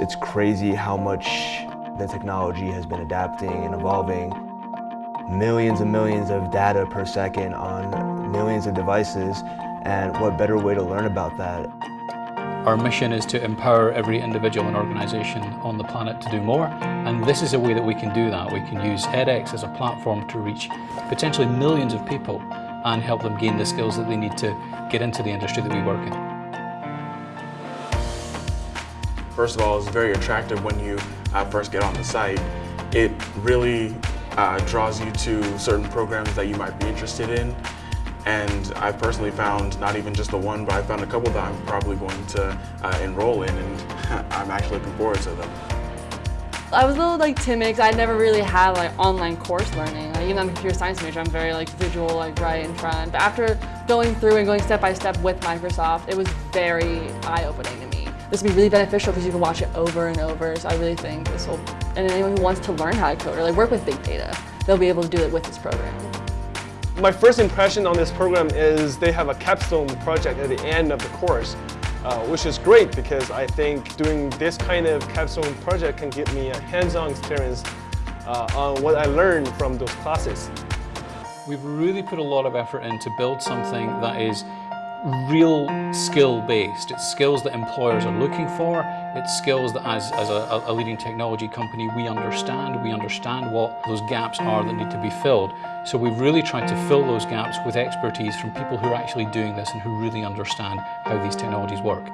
It's crazy how much the technology has been adapting and evolving. Millions and millions of data per second on millions of devices, and what better way to learn about that? Our mission is to empower every individual and organisation on the planet to do more and this is a way that we can do that. We can use edX as a platform to reach potentially millions of people and help them gain the skills that they need to get into the industry that we work in. First of all, it's very attractive when you uh, first get on the site. It really uh, draws you to certain programs that you might be interested in and I've personally found not even just the one, but I found a couple that I'm probably going to uh, enroll in, and I'm actually looking forward to them. I was a little like timid because I never really had like online course learning. Like, even though I'm a computer science major, I'm very like visual, like right in front. But after going through and going step by step with Microsoft, it was very eye-opening to me. This will be really beneficial because you can watch it over and over. So I really think this will, and anyone who wants to learn how to code or like work with big data, they'll be able to do it with this program. My first impression on this program is they have a capstone project at the end of the course, uh, which is great because I think doing this kind of capstone project can give me a hands-on experience uh, on what I learned from those classes. We've really put a lot of effort in to build something that is real skill based. It's skills that employers are looking for. It's skills that as, as a, a, leading technology company we understand. We understand what those gaps are that need to be filled. So we've really tried to fill those gaps with expertise from people who are actually doing this and who really understand how these technologies work.